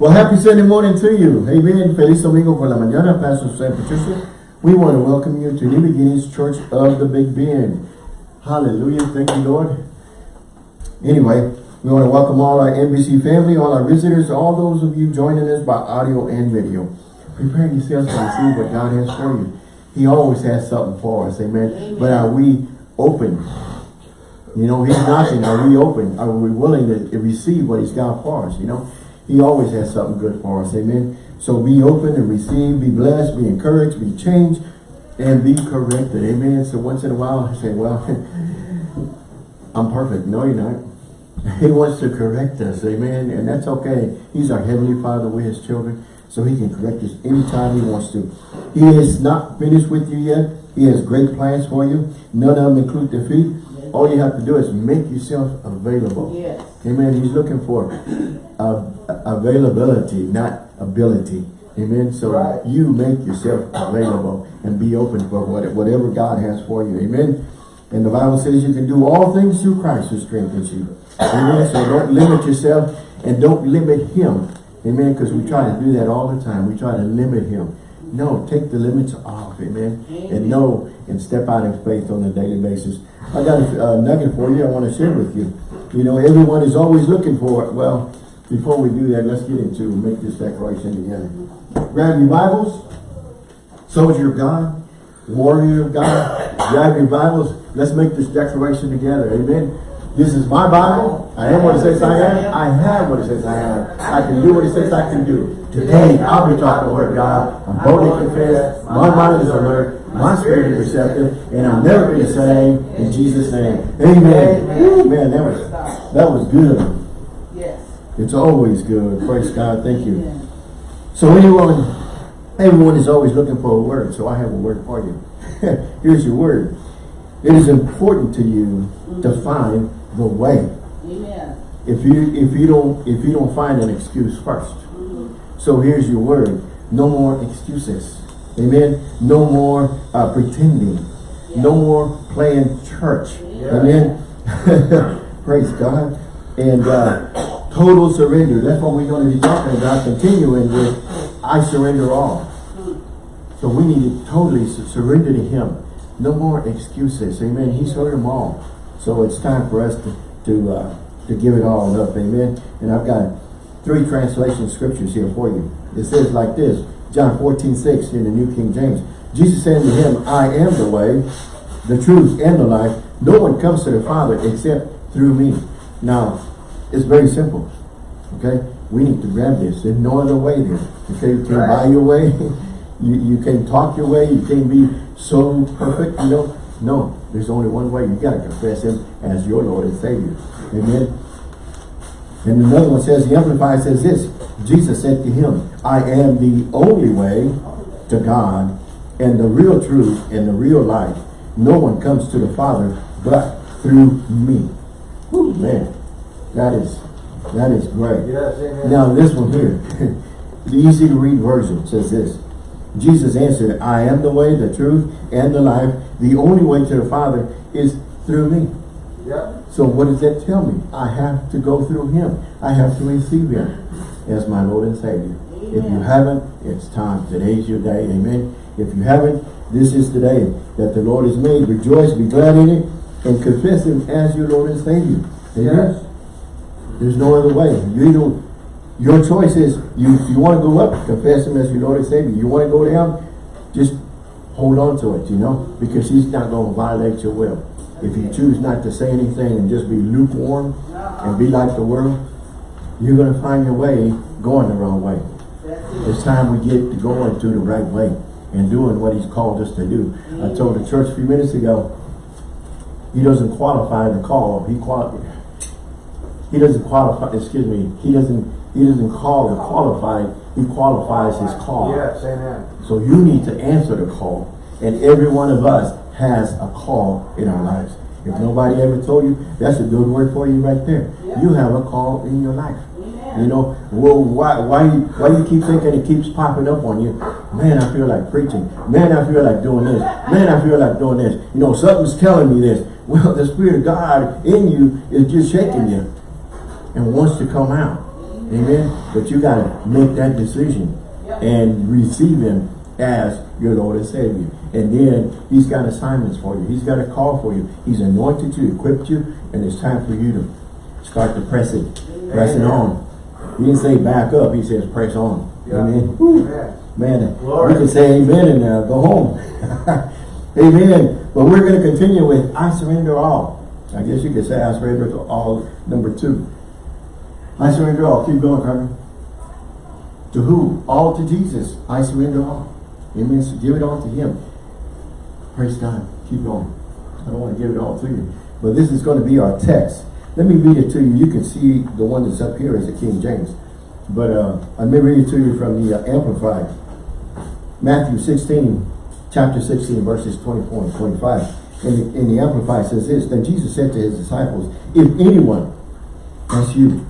Well, happy Sunday morning to you. Amen. Feliz domingo por la mañana, Pastor Sam Patricia. We want to welcome you to New Beginnings Church of the Big Bend. Hallelujah. Thank you, Lord. Anyway, we want to welcome all our NBC family, all our visitors, all those of you joining us by audio and video. Prepare yourselves to receive what God has for you. He always has something for us. Amen. Amen. But are we open? You know, he's knocking. Are we open? Are we willing to receive what he's got for us? You know, he always has something good for us. Amen. So be open and receive, be blessed, be encouraged, be changed, and be corrected. Amen. So once in a while, I say, well, I'm perfect. No, you're not. He wants to correct us. Amen. And that's okay. He's our Heavenly Father. We're His children. So He can correct us anytime He wants to. He is not finished with you yet. He has great plans for you. None of them include defeat. All you have to do is make yourself available. Yes. Amen. He's looking for uh, availability, not ability. Amen. So right. you make yourself available and be open for whatever God has for you. Amen. And the Bible says you can do all things through Christ who strengthens you. Amen. So don't limit yourself and don't limit him. Amen. Because we try to do that all the time. We try to limit him. No, take the limits off. Amen. Amen. And know and step out in faith on a daily basis. I got a uh, nugget for you I want to share with you. You know, everyone is always looking for it. Well, before we do that, let's get into make this declaration together. Grab your Bibles, soldier of God, warrior of God. Grab your Bibles. Let's make this declaration together. Amen. This is my Bible. I am what it says I am. I have what it says I am. I can do what it says I can do. Today, I'll be talking the word of God. I'm boldly confess. My mind is alert. My spirit is receptive. And I'll never be the same. In Jesus' name. Amen. Amen. Man, that was, that was good. Yes. It's always good. Praise God. Thank you. So anyone, everyone is always looking for a word. So I have a word for you. Here's your word. It is important to you to find the way. Amen. If you if you don't if you don't find an excuse 1st mm -hmm. So here's your word. No more excuses. Amen. No more uh, pretending. Yeah. No more playing church. Yeah. Amen. Praise God. And uh, total surrender. That's what we're going to be talking about. Continuing with I surrender all. So we need to totally surrender to him. No more excuses. Amen. He's heard them all. So it's time for us to to uh, to give it all up. Amen. And I've got three translation scriptures here for you. It says like this, John 14, 6 in the New King James. Jesus said to him, I am the way, the truth, and the life. No one comes to the Father except through me. Now, it's very simple. Okay? We need to grab this. There's no other way there. Okay, you can't right. buy your way. you, you can't talk your way. You can't be so perfect, you know. No, there's only one way. You got to confess him as your Lord and Savior. Amen. And another one says, the Amplified says this, Jesus said to him, I am the only way to God and the real truth and the real life. No one comes to the Father but through me. Ooh, man, that is that is great. Yes, now this one here, the easy to read version says this. Jesus answered, I am the way, the truth, and the life. The only way to the Father is through me. Yeah. So what does that tell me? I have to go through him. I have to receive him as my Lord and Savior. Amen. If you haven't, it's time. Today's your day. Amen. If you haven't, this is the day that the Lord has made. Rejoice, be glad in it, and confess him as your Lord and Savior. Amen. Yes. There's no other way. You either your choice is you you want to go up, confess him as your Lord and Savior. You want to go down, just hold on to it, you know, because he's not going to violate your will. If you choose not to say anything and just be lukewarm and be like the world, you're going to find your way going the wrong way. It's time we get to going to the right way and doing what he's called us to do. I told the church a few minutes ago, he doesn't qualify the call. He qual he doesn't qualify, excuse me, he doesn't he doesn't call the qualified, he qualifies his call. Yes, amen. So you need to answer the call. And every one of us has a call in our lives. If nobody ever told you, that's a good word for you right there. Yeah. You have a call in your life. Yeah. You know, well, why why you why you keep thinking it keeps popping up on you? Man, I feel like preaching. Man, I feel like doing this. Man, I feel like doing this. You know, something's telling me this. Well, the Spirit of God in you is just shaking you and wants to come out. Amen. But you got to make that decision Yep. and receive him as your Lord and Savior. And then he's got assignments for you. He's got a call for you. He's anointed you, equipped you, and it's time for you to start to press it. Pressing on. He didn't say back up. He says press on. Yeah. Amen. Amen. Man, Glory. we can say amen and uh, go home. amen. But we're going to continue with I surrender all. I guess you could say I surrender to all number two. I surrender all. Keep going, Carmen. To who? All to Jesus. I surrender all. Amen. So give it all to him. Praise God. Keep going. I don't want to give it all to you. But this is going to be our text. Let me read it to you. You can see the one that's up here is the King James. But uh, let me read it to you from the uh, Amplified. Matthew 16, chapter 16, verses 24 and 25. In, in the Amplified says this, Then Jesus said to his disciples, If anyone, that's you,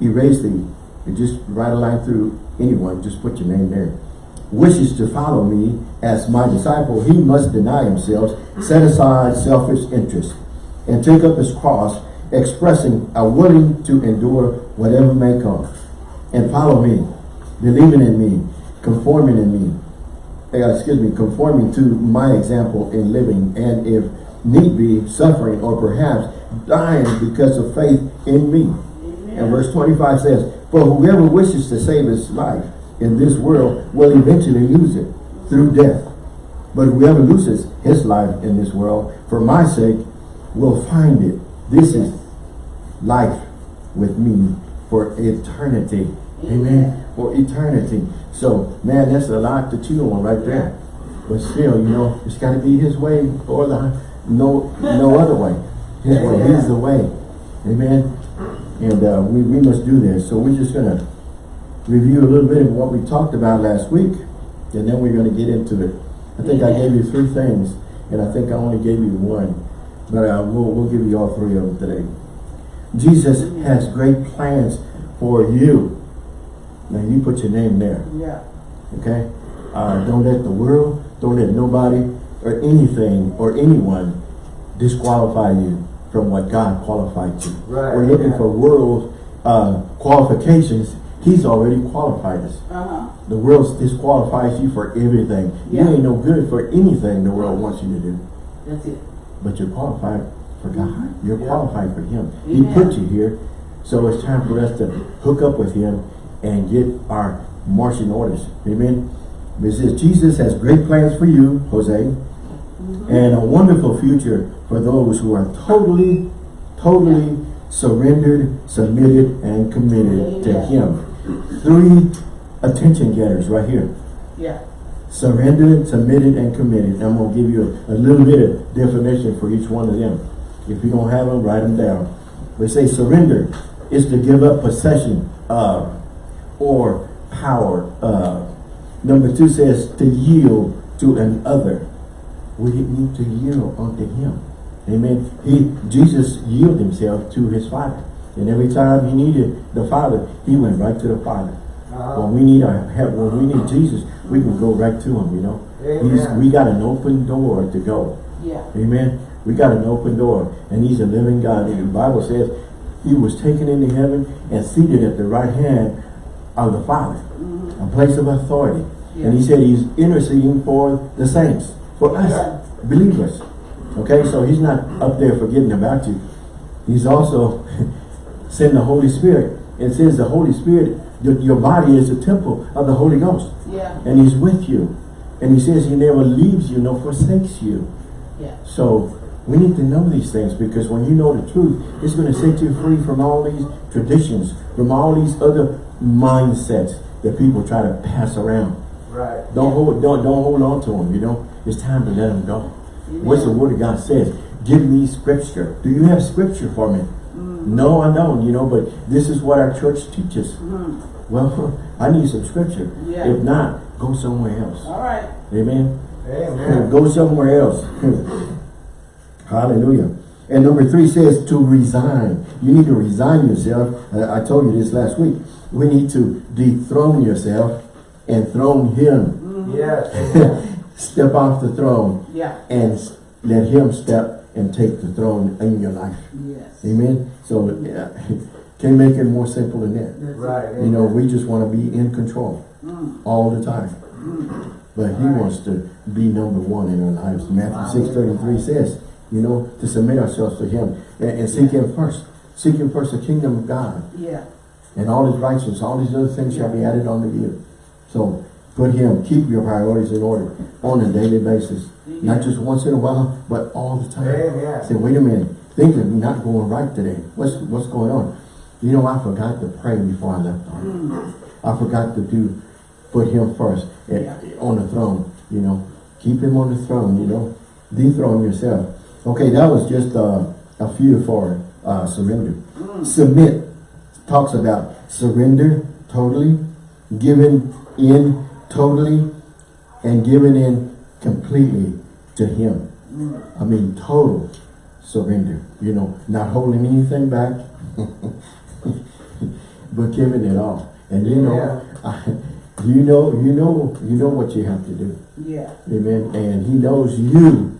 erase the, you just write a line through anyone, just put your name there, wishes to follow me as my disciple, he must deny himself, set aside selfish interest, and take up his cross, expressing a willing to endure whatever may come, and follow me, believing in me, conforming in me, uh, excuse me, conforming to my example in living, and if need be, suffering or perhaps dying because of faith in me. And verse 25 says, For whoever wishes to save his life in this world will eventually lose it through death. But whoever loses his life in this world for my sake will find it. This is life with me for eternity. Amen. For eternity. So, man, that's a lot to chew on right there. But still, you know, it's got to be his way or the no no other way. His way. He's the way. Amen. And uh, we, we must do this. So we're just going to review a little bit of what we talked about last week. And then we're going to get into it. I think I gave you three things. And I think I only gave you one. But uh, we'll, we'll give you all three of them today. Jesus has great plans for you. Now you put your name there. Yeah. Okay? Uh, don't let the world, don't let nobody or anything or anyone disqualify you from what God qualified you. Right, We're looking yeah. for world uh, qualifications. He's already qualified us. Uh-huh. The world disqualifies you for everything. Yeah. You ain't no good for anything the world wants you to do. That's it. But you're qualified for God. You're Yeah. qualified for Him. He put you here. So it's time for us to hook up with Him and get our marching orders. Amen. It says Jesus has great plans for you, Jose, and a wonderful future for those who are totally, totally surrendered, submitted, and committed to Him. Three attention getters right here Yeah. surrendered, submitted, and committed. And I'm going to give you a, a little bit of definition for each one of them. If you don't have them, write them down. We say surrender is to give up possession of or power of. Number two says to yield to another. We need to yield unto him. Amen. He Jesus yielded himself to his Father. And every time he needed the Father, he went right to the Father. Uh-huh. When we need our help, when we need Jesus, we can go right to him, you know. We got an open door to go. Yeah. Amen. We got an open door. And he's a living God. And the Bible says he was taken into heaven and seated at the right hand of the Father. A place of authority. And he said he's interceding for the saints. For us, believers. Okay, so he's not up there forgetting about you. He's also sent the Holy Spirit. It says the Holy Spirit, your, your body is a temple of the Holy Ghost. Yeah. And he's with you. And he says he never leaves you nor forsakes you. Yeah. So we need to know these things because when you know the truth, it's going to set you free from all these traditions, from all these other mindsets that people try to pass around. Right. Don't hold, don't, don't hold on to them, you know. It's time to let them go. What's the word of God says? Give me scripture. Do you have scripture for me? No, I don't, you know, but this is what our church teaches. Well, I need some scripture. Yeah. If not, go somewhere else. All right. Amen. Amen. Go somewhere else. Hallelujah. And number three says to resign. You need to resign yourself. Uh, I told you this last week. We need to dethrone yourself and throne him. Yes. Step off the throne Yeah. and let him step and take the throne in your life. Yes. Amen. So uh, Can't make it more simple than that. That's. Right. You know, we just want to be in control Mm, all the time. mm. But he Right. wants to be number one in our lives. Matthew six thirty three says, you know, to submit ourselves to him and, and seek him first. Seek him first, the kingdom of God. Yeah, And all his righteousness, all these other things shall be added unto you. So put him, keep your priorities in order on a daily basis. Not just once in a while, but all the time. Amen. Say, wait a minute, things are not going right today. What's what's going on? You know, I forgot to pray before I left. Mm, I forgot to do, put him first eh, Yeah. on the throne, you know. Keep him on the throne, you know. Dethrone yourself. Okay, that was just uh, a few for uh, surrender. mm. Submit talks about surrender totally, giving in totally, and giving in completely to him. Mm. I mean, total surrender. You know, not holding anything back, but giving it all. And you know, you know, you know, you know what you have to do. Yeah. Amen. And he knows you,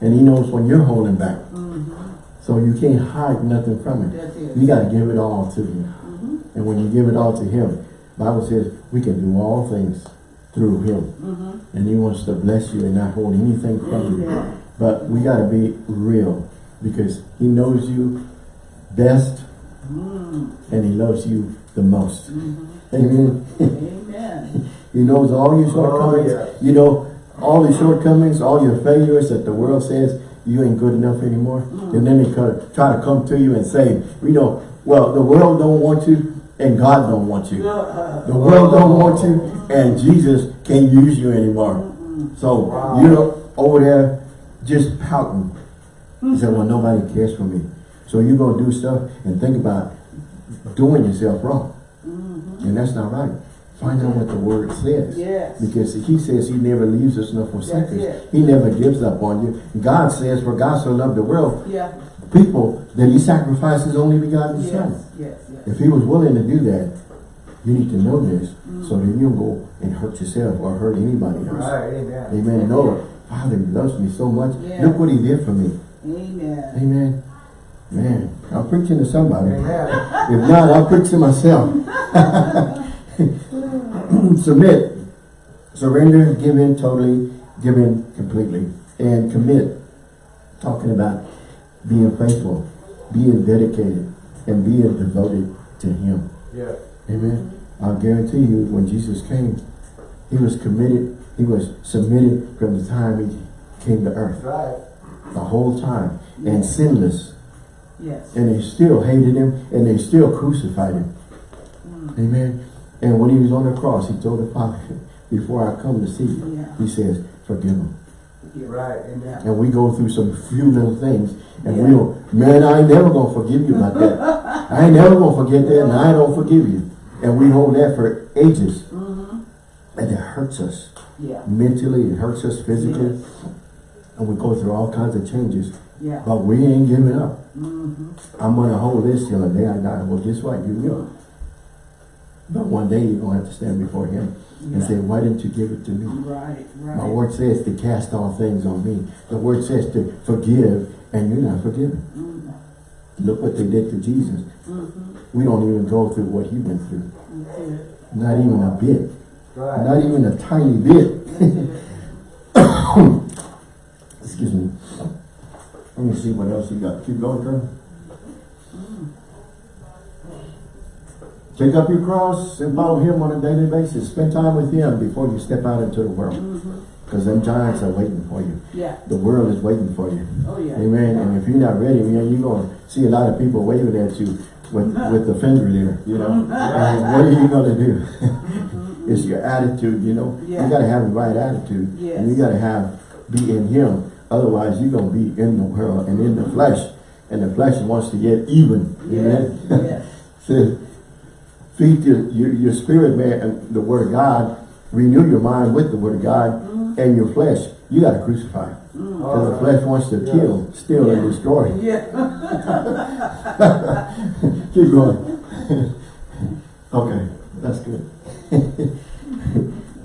and he knows when you're holding back. Mm-hmm. So you can't hide nothing from him. You got to give it all to him. Mm-hmm. And when you give it all to him, Bible says we can do all things through him. Mm-hmm. And he wants to bless you and not hold anything from you. Yeah. But we got to be real because he knows you best Mm. and he loves you the most. Mm-hmm. Amen. Amen. he knows all your shortcomings. yeah. You know, all the shortcomings, all your failures that the world says you ain't good enough anymore. And then they try to, try to come to you and say, you know, well, the world don't want you and God don't want you. The world don't want you and Jesus can't use you anymore. So, Wow. you're over there just pouting. He said, well, nobody cares for me. So you go do stuff and think about doing yourself wrong. mm-hmm. And that's not right. Find out what the word says. Yes. Because he says he never leaves us nor forsakes us. He never gives up on you. God says, for God so loved the world, Yeah. People, that he sacrificed his only begotten son. Yes. Yes. Yes. If he was willing to do that, you need to know this Mm. so that you don't go and hurt yourself or hurt anybody else. Right. Amen. Amen. No, Father loves me so much. Yeah. Look what he did for me. Amen. Amen. Man, I'm preaching to somebody. Amen. If not, I'll preach to myself. Submit. Surrender, give in totally, give in completely. And commit. Talking about being faithful, being dedicated, and being devoted to him. Yeah. Amen. I guarantee you, when Jesus came, he was committed, he was submitted from the time he came to earth. Right. The whole time. And sinless. Yes. And they still hated him, and they still crucified him. Mm. Amen. And when he was on the cross, he told the Father, before I come to see you, Yeah. he says, forgive him. Yeah. Right. Amen. And we go through some few little things, and Yeah. we'll, man, I ain't never gonna forgive you about that. I ain't never gonna forget that, and I don't forgive you. And we hold that for ages, Mm-hmm. and it hurts us Yeah. mentally, it hurts us physically, Yes. and we go through all kinds of changes. Yeah. But we ain't giving up. Mm-hmm. I'm gonna hold this till the day I die. Well, guess what? You will. But one day you're gonna have to stand before him and say, why didn't you give it to me? Right. Right. My word says to cast all things on me. The word says to forgive, and you're not forgiven. Look what they did to Jesus. We don't even go through what he went through. Not even a bit. Not even a tiny bit. Excuse me. Let me see what else you got. Keep going, Colonel. Take up your cross and follow him on a daily basis. Spend time with him before you step out into the world. Mm-hmm. Because them giants are waiting for you. Yeah. The world is waiting for you. Oh yeah. Amen. And if you're not ready, man, you're going to see a lot of people waving at you with, mm-hmm. with the finger there, you know. Mm-hmm. and what are you going to do? Mm-hmm. it's your attitude, you know. Yeah. You got to have the right attitude. Yes. And you got to have, be in him. Otherwise, you're going to be in the world and in the flesh. And the flesh wants to get even. Yes. Amen. Yes. Says, feed your, your, your spirit, man, and the word of God. Renew your mind with the word of God. And your flesh, you got to crucify. Because the flesh wants to kill, steal, and destroy. Yeah. Keep going. okay, that's good.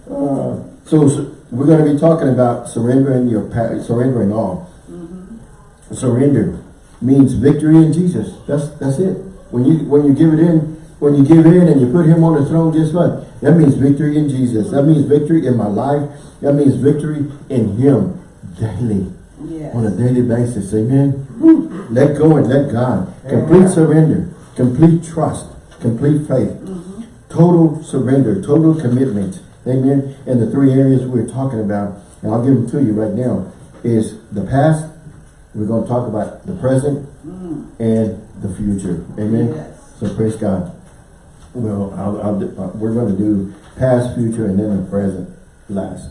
uh, so, so we're going to be talking about surrendering your surrendering all. Mm-hmm. Surrender means victory in Jesus. That's that's it. When you when you give it in, when you give in and you put him on the throne, guess what? That means victory in Jesus. That means victory in my life. That means victory in him daily. Yes. On a daily basis. Amen. Woo. Let go and let God. Complete surrender. Complete trust. Complete faith. Mm-hmm. Total surrender. Total commitment. Amen. And the three areas we're talking about, and I'll give them to you right now, is the past. We're going to talk about the present mm. and the future. Amen. Yes. So praise God. Well, I'll, I'll, do- uh, we're going to do past, future, and then the present last.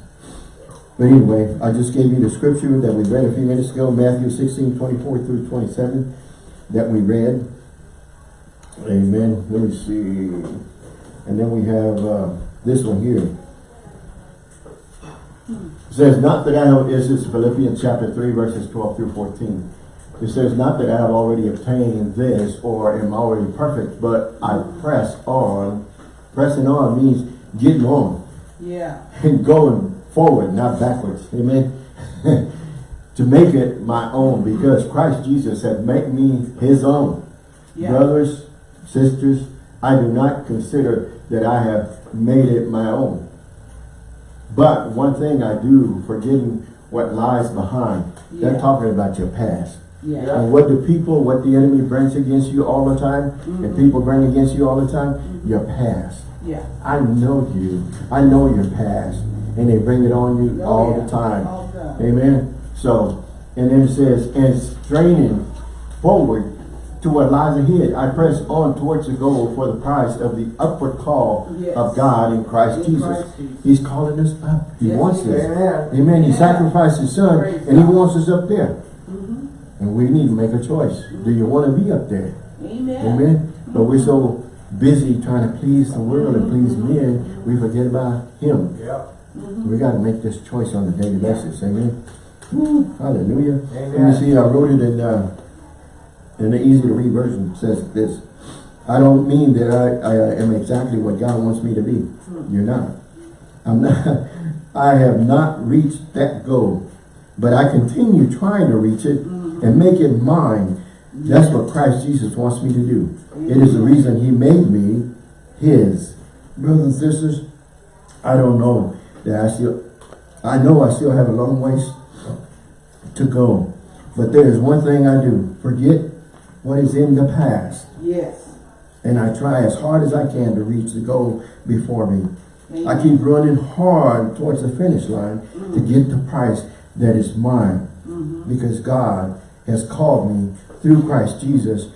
But anyway, I just gave you the scripture that we read a few minutes ago, Matthew 16, 24 through 27, that we read. Amen. Let me see. And then we have uh, this one here. It says, not that I have, this is Philippians chapter 3, verses 12 through 14. It says, not that I have already obtained this or am already perfect, but I press on. Pressing on means getting on Yeah. and going forward, not backwards. Amen. to make it my own because Christ Jesus had made me his own. Yeah. Brothers, sisters, I do not consider that I have made it my own. But one thing I do, forgetting what lies behind. They're talking about your past. Yeah. And what do people, what the enemy brings against you all the time, and mm-hmm. people bring against you all the time? Mm-hmm. Your past. Yeah. I know you. I know your past. And they bring it on you Oh, all yeah. the time. All the time. Amen. So, and then it says, and straining forward to what lies ahead. I press on towards the goal for the prize of the upward call Yes. of God in Christ In Jesus. Christ Jesus. He's calling us up. He Yes, wants us. Amen. Amen. He sacrificed his son Praise and he wants us up there. And we need to make a choice. Do you want to be up there? Amen. Amen. But we're so busy trying to please the world and please men, we forget about him. Yeah. We got to make this choice on a daily basis. Amen. Woo, hallelujah. Amen. see. I wrote it in uh, in the easy to read version. It says this. I don't mean that I, I am exactly what God wants me to be. You're not. I'm not. I have not reached that goal, but I continue trying to reach it and make it mine. That's what Christ Jesus wants me to do. It is the reason he made me his. Brothers and sisters, I don't know that I still, I know I still have a long ways to go. But there is one thing I do. Forget what is in the past. Yes. And I try as hard as I can to reach the goal before me. I keep running hard towards the finish line to mm-hmm. get the prize that is mine. Mm-hmm. Because God has called me through Christ Jesus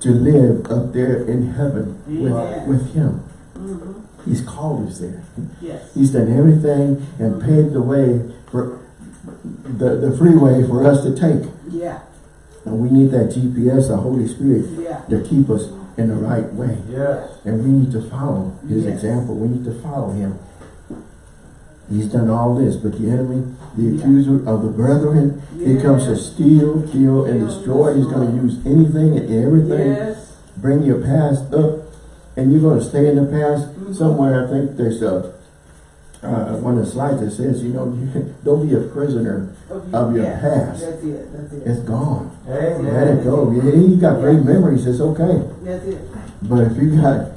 to live up there in heaven with, with Him. Mm-hmm. He's called us there. Yes. He's done everything and paved the way for the, the freeway for us to take. Yeah. And we need that GPS, the Holy Spirit, Yeah. to keep us in the right way. Yes. And we need to follow his Yes. example. We need to follow him. He's done all this, but the enemy, the accuser of the brethren, he comes to steal, kill, and destroy. He's going to use anything and everything. Yes. Bring your past up, and you're going to stay in the past. Mm-hmm. Somewhere, I think there's a uh, one of the slides that says, you know, don't be a prisoner of your Yeah. past. That's it. That's it. It's gone. Amen. Let it go. Yeah, you got great Yeah. memories. It's okay. That's it. But if you got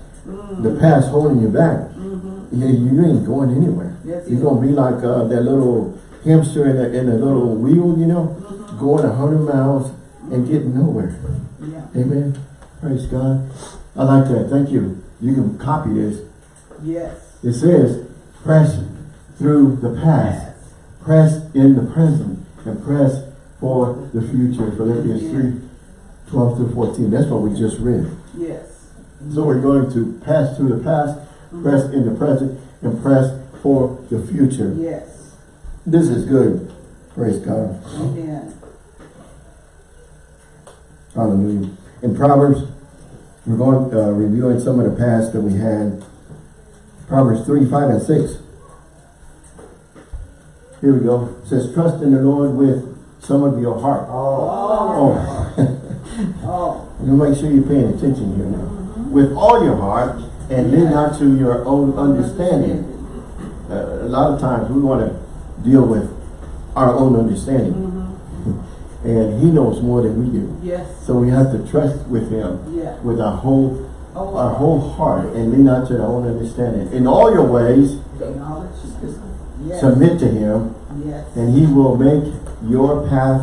the past holding you back, Mm-hmm. you, you ain't going anywhere. You're gonna be like uh, that little hamster in a, in a little wheel, you know, Mm-hmm. going a hundred miles and getting nowhere. Yeah. Amen. Praise God. I like that. Thank you. You can copy this. Yes. It says, press through the past, press in the present, and press for the future. Philippians Yeah. 3, 12 through 14. That's what we just read. Yes. So we're going to pass through the past, press in the present, and press for the future. Yes. This is good. Praise God. Amen. Hallelujah. In Proverbs, we're going uh, reviewing some of the past that we had. Proverbs 3, 5, and 6. Here we go. It says, trust in the Lord with some of your heart. Oh. Oh, Oh. you make sure you're paying attention here now. With all your heart, and lean not to your own understanding. Uh, a lot of times we want to deal with our own understanding. And he knows more than we do. Yes. So we have to trust with him Yeah. with our whole Oh, our whole heart and lean not to our own understanding. In all your ways, Acknowledge. Yes. submit to him, Yes. and he will make your path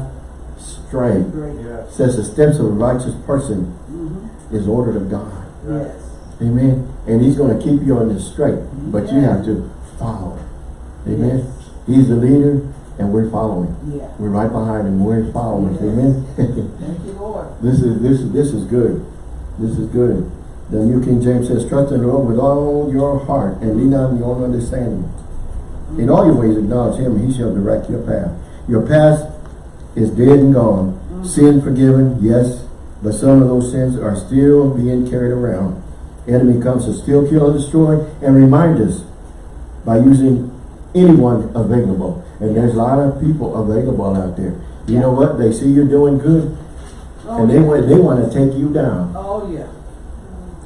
straight. Great. Yes. Says the steps of a righteous person Mm-hmm. is ordered of God. Yes. Amen. And he's going to keep you on the straight, but you have to follow. Amen. He's the leader, and we're following. Yeah. We're right behind him. We're following. Yes. Amen. Thank you, Lord. this is this is this is good. This is good. The New King James says, "Trust in the Lord with all your heart, and lean on your own understanding. In all your ways acknowledge Him, He shall direct your path. Your past is dead and gone. Mm-hmm. Sin forgiven, yes, but some of those sins are still being carried around. Enemy comes to steal, kill, and destroy, and remind us by using anyone available. And there's a lot of people available out there. You know what? They see you're doing good, Oh, and they yeah. want they want to take you down. Oh, yeah.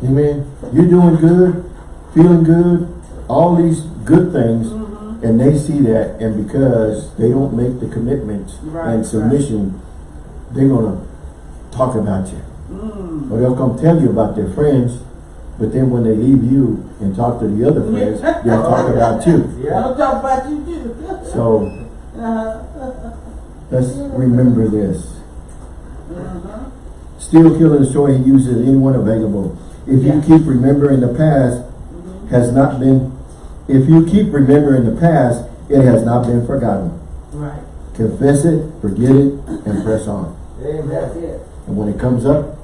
Amen. You're doing good, feeling good, all these good things, Mm-hmm. and they see that, and because they don't make the commitment Right, and right. submission, they're gonna talk about you. Mm. Or they'll come tell you about their friends, but then when they leave you and talk to the other friends, they'll talk about you. Yeah. I'll talk about you too. So let's remember this. Uh-huh. Steal, kill, and destroy, he uses anyone available. If you keep remembering the past, has not been, if you keep remembering the past, it has not been forgotten. Right. Confess it, forget it, and press on. Amen. And when it comes up,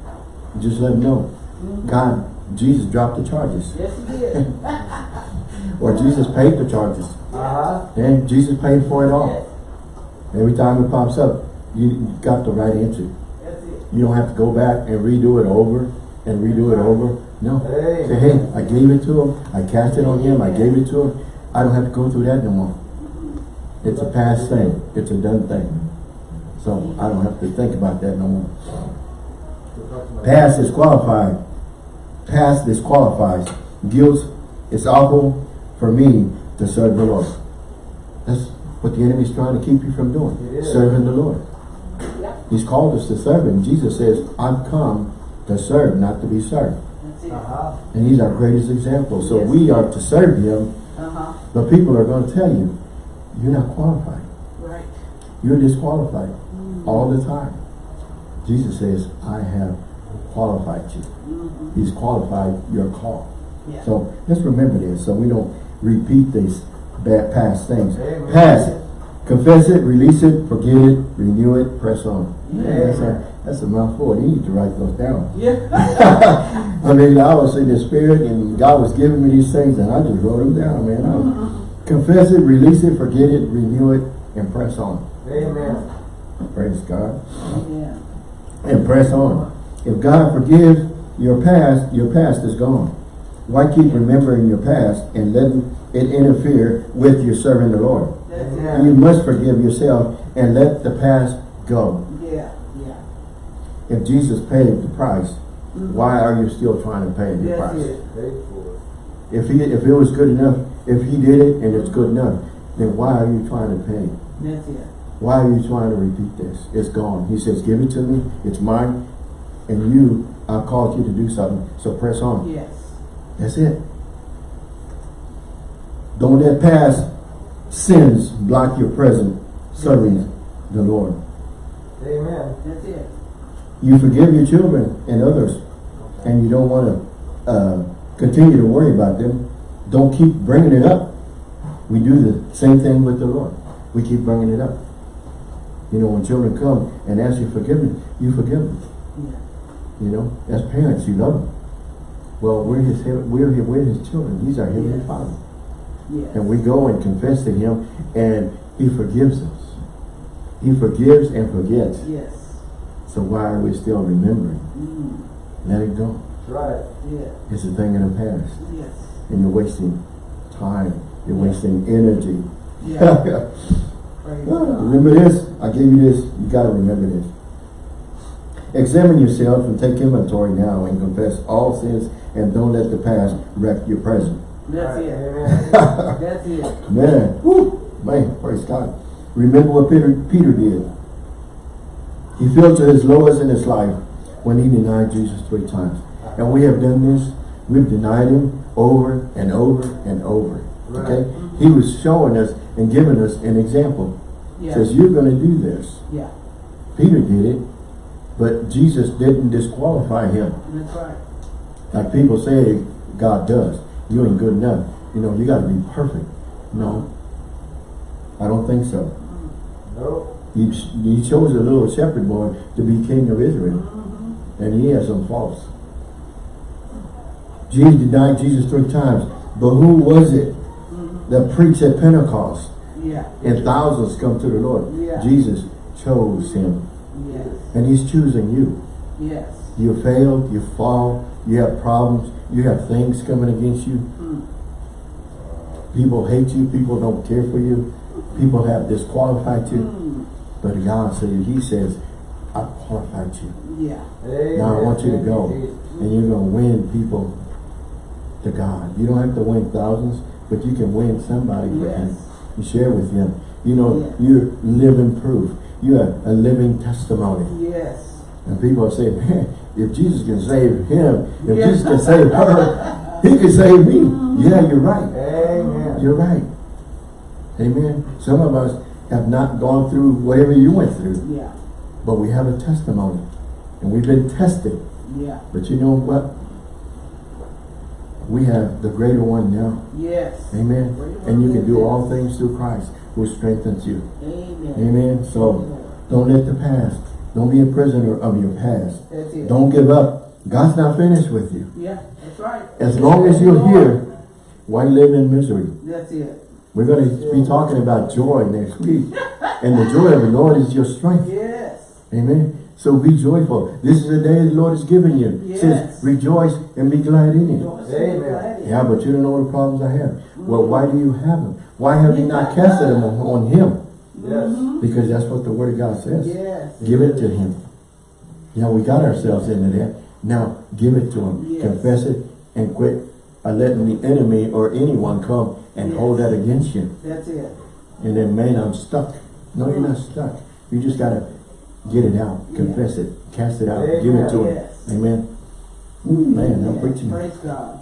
just let them know. God, Jesus dropped the charges. Yes, he did. Or Jesus paid the charges. Uh-huh. And Jesus paid for it Yes. all. Every time it pops up, you, got the right answer. That's it. You don't have to go back and redo it over and redo it over. No. Amen. Say, hey, I gave it to him. I cast it on him. I gave it to him. I don't have to go through that no more. It's a past thing. It's a done thing. So I don't have to think about that no more. Past disqualified. Past disqualifies. Guilt is awful for me to serve the Lord. That's what the enemy's trying to keep you from doing. Serving the Lord. Yeah. He's called us to serve him. Jesus says, I've come to serve, not to be served. Uh-huh. And he's our greatest example. So Yes. we are to serve him, Uh-huh. but people are going to tell you, you're not qualified. Right. You're disqualified all the time. Jesus says, I have qualified you. Mm-hmm. He's qualified your call. Yeah. So let's remember this so we don't repeat these bad past things. Amen. it, confess it, release it, forget it, renew it, press on. Yeah. That's, a, that's a mouthful. You need to write those down. Yeah. I mean, I was in the spirit and God was giving me these things and I just wrote them down, man. I- confess it, release it, forget it, renew it, and press on. Amen. Praise God. yeah. And press on. If God forgives your past, your past is gone. Why keep remembering your past and letting it interfere with your serving the Lord? That's You must forgive yourself and let the past go. Yeah. Yeah. If Jesus paid the price, mm-hmm. why are you still trying to pay the That's price? it. Paid for it. If he if it was good enough, if he did it and it's good enough, then why are you trying to pay? That's it. Why are you trying to repeat this? It's gone. He says, give it to me, it's mine, and you, I called you to do something, so press on. Yes. That's it. Don't let past sins block your present serving the Lord. Amen. That's it. You forgive your children and others, and you don't want to uh, continue to worry about them. Don't keep bringing it up. We do the same thing with the Lord. We keep bringing it up. You know, when children come and ask you forgiveness, you forgive them. Yeah. You know, as parents, you love them. Well, we're his, we're his, we're his children. He's our heavenly Yes. Father. Yes. And we go and confess to him, and he forgives us. He forgives and forgets. Yes. So why are we still remembering? Mm. Let it go. Right. Yeah. It's a thing in the past. Yes. And you're wasting time. You're wasting energy. Yeah. God. remember this? I gave you this. You got to remember this. Examine yourself and take inventory now and confess all sins and don't let the past wreck your present. That's Right. it. Amen. That's it. Man, whoo, man, praise God. Remember what Peter, Peter did. He fell to his lowest in his life when he denied Jesus three times. And we have done this. We've denied him over and over and over. Okay? He was showing us and giving us an example. Yeah. Says, you're going to do this. Yeah. Peter did it, but Jesus didn't disqualify him. That's right. Like people say God does. You ain't good enough. You know, you got to be perfect. No. I don't think so. No. He, he chose a little shepherd boy to be king of Israel. Mm-hmm. And he has some faults. Jesus denied Jesus three times. But who was it mm-hmm. that preached at Pentecost? Yeah. And thousands come to the Lord. Yeah. Jesus chose him. Yes. And he's choosing you. Yes. You failed, you fall, you have problems, you have things coming against you. Mm. People hate you, people don't care for you, people have disqualified you. Mm. But God said, He says, I qualified you. Yeah. Amen. Now I want you to go and you're going to win people to God. You don't have to win thousands, but you can win somebody for Him. You share with Him. You know, Yeah. you're living proof. You're a living testimony. Yes. And people say, man, if Jesus can save him, if Yeah. Jesus can save her, he can save me. Uh-huh. Yeah, you're right. Amen. You're right. Amen. Some of us have not gone through whatever you went through, Yeah. but we have a testimony. And we've been tested. Yeah. But you know what? We have the greater one now. Yes. Amen. And you can do all things through Christ who strengthens you. Amen. Amen. So don't let the past, don't be a prisoner of your past. That's it. Don't give up. God's not finished with you. Yeah. That's right. As long as you're here, why live in misery? That's it. We're going to be talking about joy next week. And the joy of the Lord is your strength. Yes. Amen. So be joyful. This is the day the Lord has given you. It Yes. says, rejoice and be glad in it. Amen. Yeah, but you don't know the problems I have. Well, why do you have them? Why have you not casted them on, Him? Yes. Because that's what the Word of God says. Yes. Give it to Him. Now we got ourselves into that. Now, give it to Him. Yes. Confess it and quit letting the enemy or anyone come and Yes. hold that against you. That's it. And then, man, I'm stuck. No, you're not stuck. You just got to get it out. Confess it. Cast it out. Give it to Him. Yes. Amen. Ooh, man, I'm preaching. Praise God.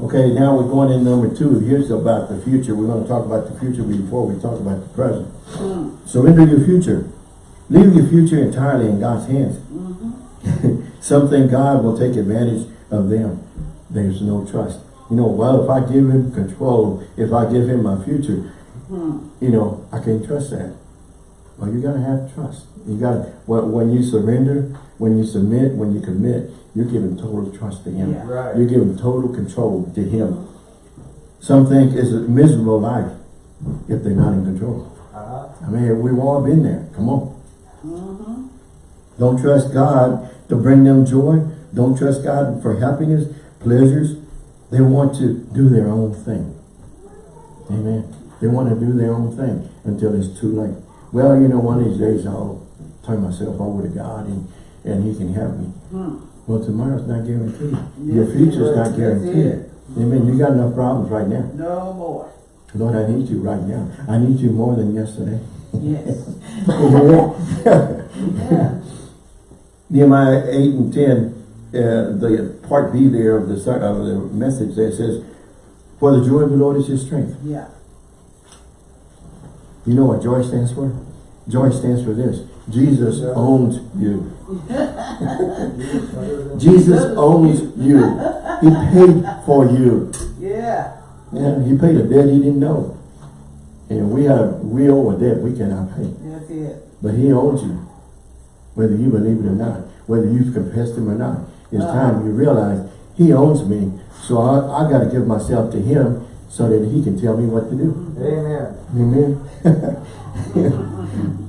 Okay, now we're going in number two. Here's about the future. We're going to talk about the future before we talk about the present. Mm. Surrender your future. Leave your future entirely in God's hands. Some think God will take advantage of them. There's no trust. You know, well, if I give him control, if I give him my future, Mm. you know, I can't trust that. Well, you got to have trust. You got to, when, when you surrender, when you submit, when you commit, you're giving total trust to him. Yeah. Right. You're giving total control to him. Some think it's a miserable life if they're not in control. Uh-huh. I mean, we've all been there. Come on. Mm-hmm. Don't trust God to bring them joy. Don't trust God for happiness, pleasures. They want to do their own thing. Amen. They want to do their own thing until it's too late. Well, you know, one of these days I'll turn myself over to God and, and He can help me. Mm. Well, tomorrow's not guaranteed. Your future's not guaranteed. Amen. You got enough problems right now. No more. Lord, I need you right now. I need you more than yesterday. Yes. Yeah. Nehemiah 8 and 10, uh, the part B there of the, of the message there says, For the joy of the Lord is your strength. Yeah. You know what joy stands for? Joy stands for this. Jesus owns you. Jesus. Owns you. He paid for you. Yeah. Yeah, he paid a debt he didn't know. And we have we owe a debt we cannot pay. That's it. But he owns you. Whether you believe it or not. Whether you've confessed him or not. It's Uh-huh. time you realize he owns me. So I, I got to give myself to him so that he can tell me what to do. Amen. Amen.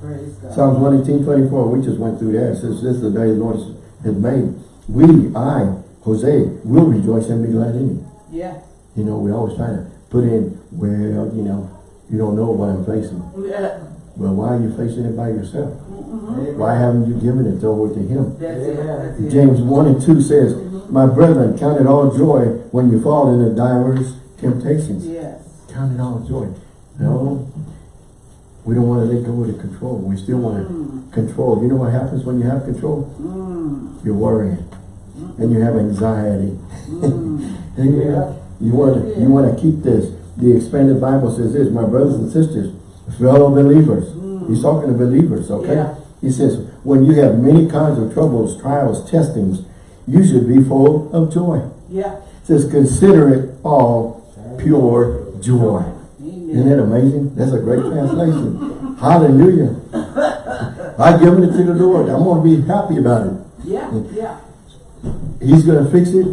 Praise God. Psalms 118, 24, we just went through that. It says, this is the day the Lord has made. We, I, Jose, will rejoice and be glad in it. Yeah. You know, we always try to put in, well, you know, you don't know what I'm facing. Yeah. Well, why are you facing it by yourself? Mm-hmm. Amen. Why haven't you given it over to him? That's it. That's it. James 1 and 2 says, mm-hmm. My brethren, count it all joy when you fall into diverse temptations. Yes. Count it all joy. No. We don't want to let go of the control. We still want to mm. control. You know what happens when you have control? Mm. You're worrying. And you have anxiety. Mm. and you, Yeah. you want to you want to keep this. The expanded Bible says this, my brothers and sisters, fellow believers. Mm. He's talking to believers, okay? Yeah. He says, when you have many kinds of troubles, trials, testings, you should be full of joy. Yeah. It says, consider it all pure joy. Isn't that amazing? That's a great translation. Hallelujah. I've given it to the Lord. I'm going to be happy about it. Yeah, yeah, He's going to fix it.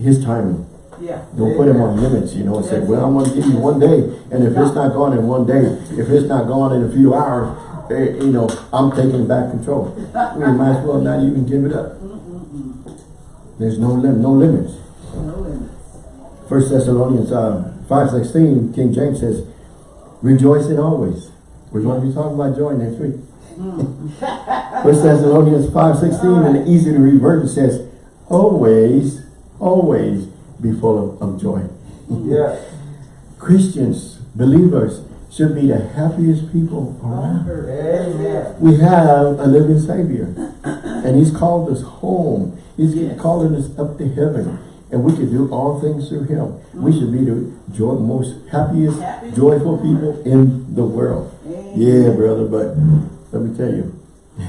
His timing. yeah. Don't put him on limits, you know, and say, well, I'm going to give you one day. And if it's not gone in one day, if it's not gone in a few hours, eh, you know, I'm taking back control. We might as well not even give it up. There's no lim no limits. No limits. First Thessalonians uh, 5.16, King James says, rejoicing always. We're going to be talking about joy next week. Mm. First Thessalonians 5.16, and easy to read version says, always, always be full of, of joy. Yes. Christians, believers, should be the happiest people around. Amen. We have a living Savior, and He's called us home. He's Yes. calling us up to heaven, and we can do all things through Him. We should be the joy, most happiest, Happy. joyful people in the world. Amen. Yeah, brother, but let me tell you,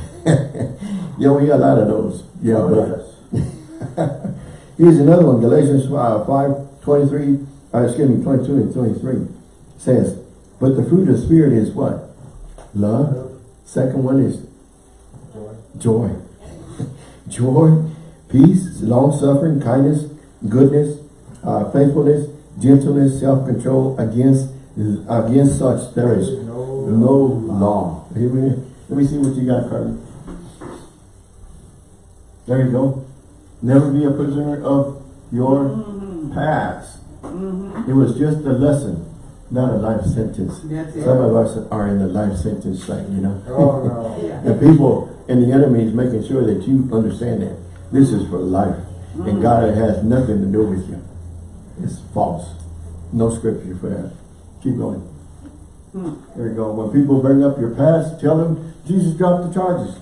yeah, we got a lot of those. Yeah, but Here's another one, Galatians uh, 5, 23, uh, excuse me, 22 and 23 says, but the fruit of the Spirit is what? Love. Second one is Joy. joy. joy, peace, long-suffering, kindness, goodness, uh, faithfulness, gentleness, self-control. Against, against such there is No. no law. Amen. Let me see what you got, Carter. There you go. Never be a prisoner of your past. It was just a lesson, not a life sentence. Some of us are in the life sentence like, you know. Oh, no. Yeah. And people and the enemy is making sure that you understand that this is for life. And mm. God has nothing to do with you. It's false. No scripture for that. Keep going. Mm. There you go. When people bring up your past, tell them Jesus dropped the charges.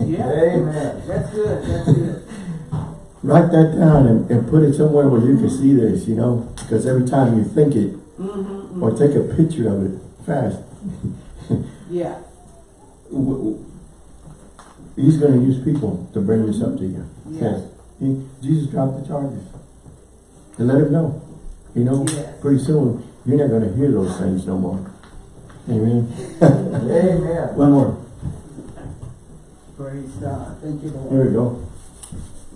Yeah. Amen. That's good, that's good. Write that down and, and put it somewhere where you can see this, you know, because every time you think it, mm-hmm, or mm-hmm. take a picture of it fast, Yeah. w- w- he's going to use people to bring this up to you. Yeah. Yes. He, Jesus dropped the charges. And let him know. You know, Yes. pretty soon, you're not going to hear those things no more. Amen. Amen. One more. Praise God. Thank you, Lord. we go.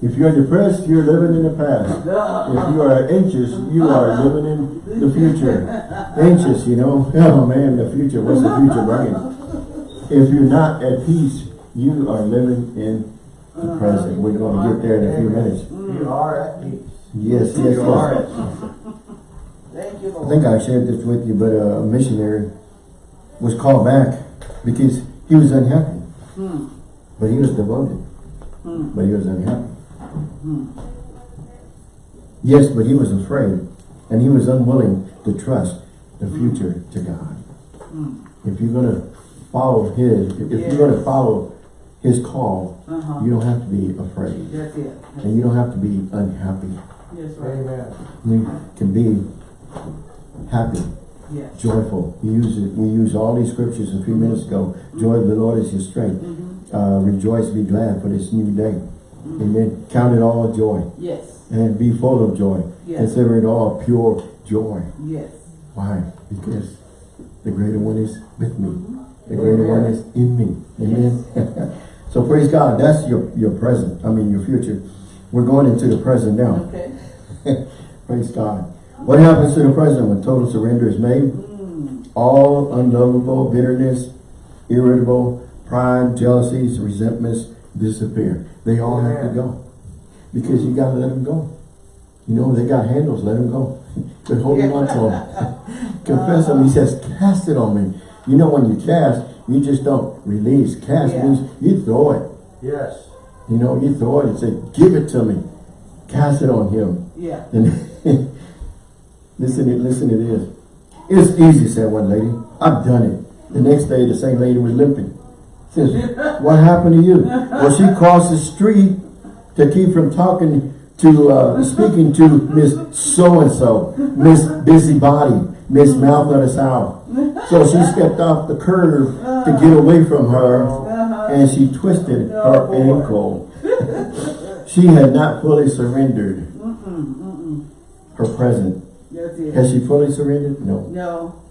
If you're depressed, you're living in the past. If you are anxious, you are living in the future. Anxious, you know, oh man, the future, what's the future bringing? If you're not at peace, you are living in the present. We're going to get there in a few minutes. You are at peace. Yes, yes, You are yes. at Thank you, I think I shared this with you, but a missionary was called back because he was unhappy. Hmm. But he was devoted. Hmm. But he was unhappy. Yes, but he was afraid. And he was unwilling to trust the future to God. If you're going to follow his, if if you're going to follow his call, Uh-huh. you don't have to be afraid. That's it. And you don't have to be unhappy. That's right. Amen. You can be happy, Yes. joyful. We use it, we used all these scriptures a few minutes ago. Joy of the Lord is your strength. Uh, rejoice, be glad for this new day. Amen. Count it all joy. Yes. And be full of joy. Yes. Consider it all pure joy. Yes. Why? Because the greater one is with me. The greater one is in me. Amen. so praise God. That's your, your present. I mean your future. We're going into the present now. Okay. Praise God. What happens to the present when total surrender is made? Hmm. All unlovable bitterness, irritable, pride, jealousies, resentments disappear. They all have to go. Because you got to let them go. You know, they got handles, let them go. Quit holding on to them. Confess them. He says, cast it on me. You know, when you cast, you just don't release. Cast Yeah. means you throw it. Yes. You know, you throw it and say, give it to me. Cast it on him. Yeah. And listen, listen to this. It's easy, said one lady. I've done it. The next day, the same lady was limping. Says, what happened to you? Well, she crossed the street to keep from talking to, uh, speaking to Miss So-and-so, Miss Busybody, Miss Mouth of the South. So she stepped off the curb to get away from her and she twisted her ankle. She had not fully surrendered her present. Has she fully surrendered? No. No.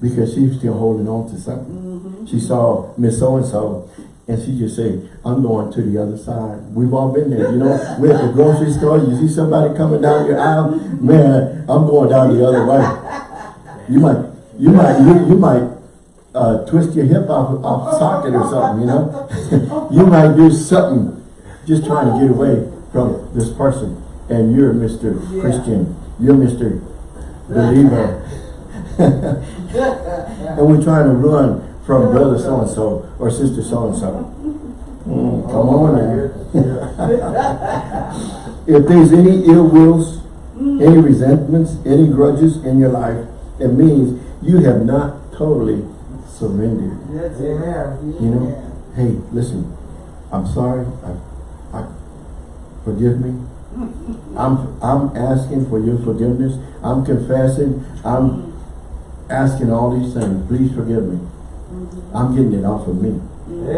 Because she's still holding on to something. She saw Miss So-and-so and she just said, I'm going to the other side. We've all been there, you know. We're at the grocery store, you see somebody coming down your aisle, man, I'm going down the other way. You might, you might, you, you might uh, twist your hip off, off socket or something, you know. you might do something just trying to get away from this person. And you're Mr. Yeah. Christian. You're Mr. Believer. and we're trying to run from brother so-and-so or sister so-and-so. Mm, come on now. if there's any ill wills, any resentments, any grudges in your life, it means you have not totally surrendered. It. Amen. You know, hey, listen, I'm sorry. I, I, forgive me. I'm, I'm asking for your forgiveness. I'm confessing. I'm asking all these things. Please forgive me. I'm getting it off of me.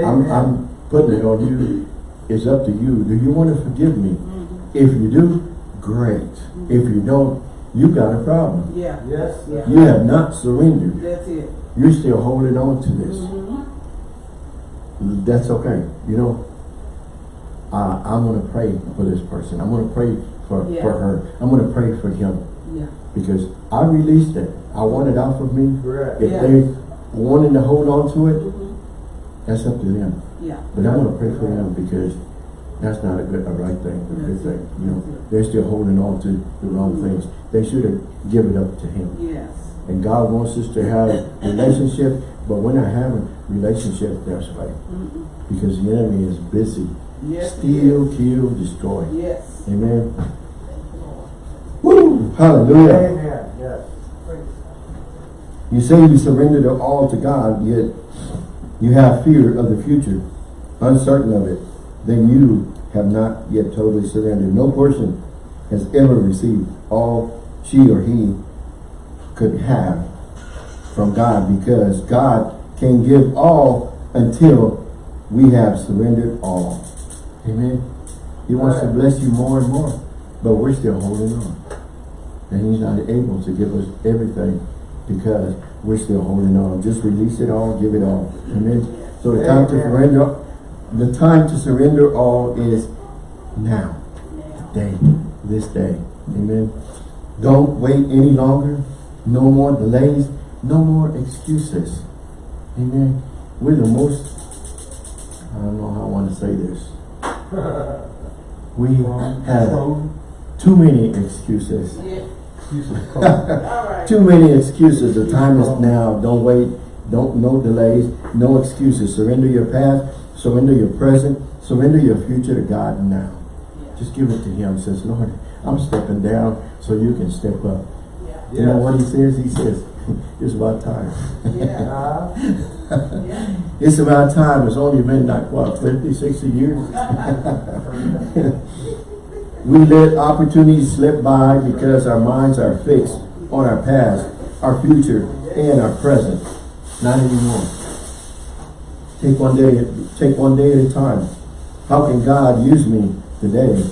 I'm, I'm putting it on you. It's up to you. Do you want to forgive me? If you do, great. If you don't, you got a problem. Yeah. Yes. Yeah. You have not surrendered. That's it. You're still holding on to this. Mm-hmm. That's okay. You know, uh, I'm going to pray for this person. I'm going to pray for, Yeah. for her. I'm going to pray for him Yeah. because I released it. I want it off of me. Correct. If Yeah. they wanting to hold on to it, that's up to them. Yeah. But I'm going to pray for them because that's not a good, a right thing, a good thing. You know, they're still holding on to the wrong things. They should have given it up to him. Yes. And God wants us to have relationship, but we're not having relationship that's way. Mm-mm. Because the enemy is busy. Yes. Steal, kill, destroy. Yes. Amen. Woo! Hallelujah. Amen. You say you surrendered all to God, yet you have fear of the future, uncertain of it, then you have not yet totally surrendered. No person has ever received all she or he could have from God because God can give all until we have surrendered all. Amen. He wants to bless you more and more, but we're still holding on. And he's not able to give us everything because we're still holding on. Just release it all, give it all. Amen. So the time to surrender, the time to surrender all is now. today, this day. Amen. Don't wait any longer. No more delays. No more excuses. Amen. We're the most, I don't know how I want to say this. We have too many excuses. Yeah. Excuses. Right. Too many excuses. The time is now. Don't wait. Don't no delays. No excuses. Surrender your past. Surrender your present. Surrender your future to God now. Just give it to Him. Says, Lord, I'm stepping down so you can step up. Yeah. You know what He says? He says, it's about time. Yeah. Yeah. It's about time. It's only been like, what, 50, 60 years? We let opportunities slip by because our minds are fixed on our past, our future, and our present. Not anymore. Take one day, take one day at a time. How can God use me today?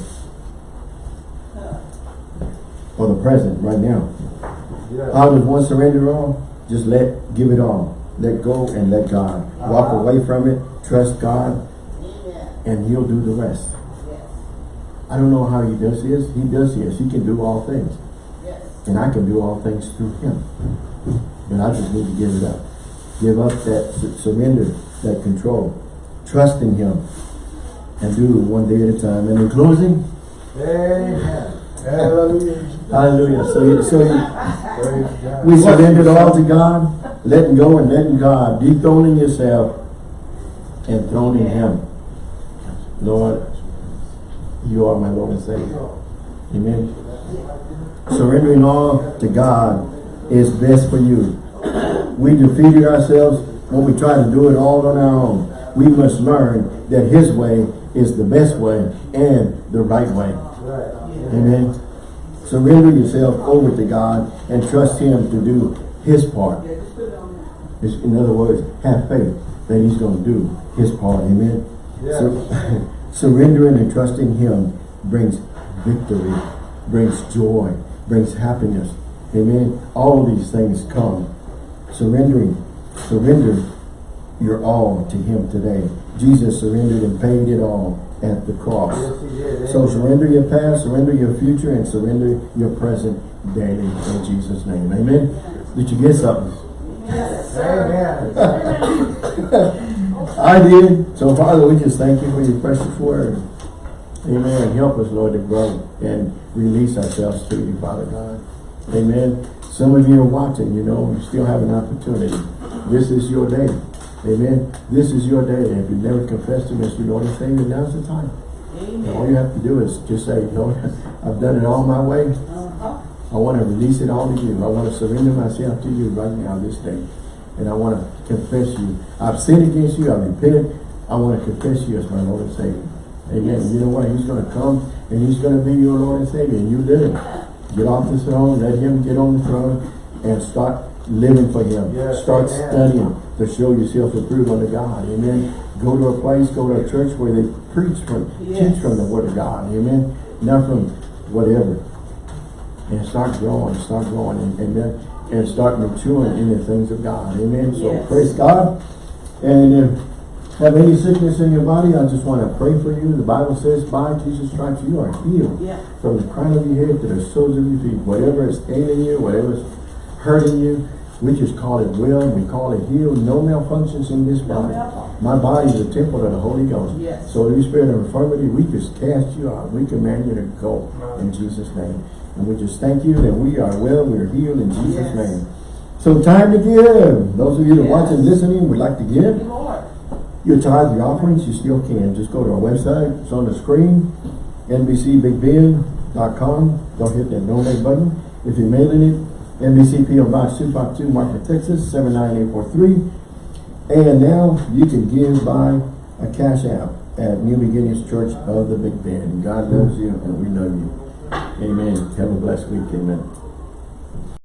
For the present, right now. How does one surrender all? Just let, give it all. Let go and let God. Walk away from it, trust God, and He'll do the rest. I don't know how He does this. He does this. He can do all things. And I can do all things through Him. But I just need to give it up. Give up that, surrender, that control. Trust in Him. And do it one day at a time. And in closing, Amen. Hallelujah. hallelujah. So, you- so you, We surrendered all to God, letting go and letting God, dethroning yourself and throning Him. Lord, you are my Lord and Savior. Amen. Surrendering all to God is best for you. We defeated ourselves when we try to do it all on our own. We must learn that his way is the best way and the right way. Amen. Surrender yourself over to God and trust him to do his part. Yeah, just put it on there. It's- In other words, have faith that he's going to do his part. Amen. Yes. Sur- surrendering and trusting him brings victory, brings joy, brings happiness. Amen. All these things come. Surrendering, surrender your all to him today. Jesus surrendered and paid it all at the cross. Yes. So surrender your past, surrender your future, and surrender your present daily in Jesus' name. Amen. Did you get something? Yes, sir. Amen. I did. So Father, we just thank you for your precious word. Amen. Help us, Lord, to grow and release ourselves to you, Father God. Amen. Some of you are watching, you know, you still have an opportunity. This is your day. Amen. This is your day. If you never confessed Him as your Lord and Savior, now's the time. And all you have to do is just say, Lord, I've done it all my way. Uh-huh. I want to release it all to you. I want to surrender myself to you right now, this day. And I want to confess you. I've sinned against you. I repent. I want to confess you as my Lord and Savior. Amen. And you know what? He's going to come and he's going to be your Lord and Savior. And you him. Get off the throne. Let him get on the throne and start living for him. Yes, start amen. studying to show yourself approved unto God. Amen. Go to a place, go to a church where they preach from, Yes. teach from the Word of God. Amen. Not from whatever and start growing, start growing, and, and start maturing in the things of God. Amen. So Yes. praise God. And if you have any sickness in your body, I just want to pray for you. The Bible says, by Jesus' stripes you are healed. Yeah. From the crown of your head to the soles of your feet. Whatever is ailing you, whatever is hurting you, we just call it well, we call it healed. No malfunctions in this No body. malfunction. My body is a temple of the Holy Ghost. Yes. So every spirit of infirmity, we just cast you out. We command you to go in Jesus' name. And we just thank you that we are well, we are healed in Jesus' Yes. name. So time to give. Those of you that Yes. watch and listening would like to give. Your tithe, your offerings, you still can. Just go to our website. It's on the screen. NBCBigBend.com. Don't hit that donate button. If you're mailing it, NBC PO Box 252, Marfa, Texas, 79843. And now you can give by a cash app at New Beginnings Church of the Big Bend. God loves you and we love you. Amen. Have a blessed week. Amen.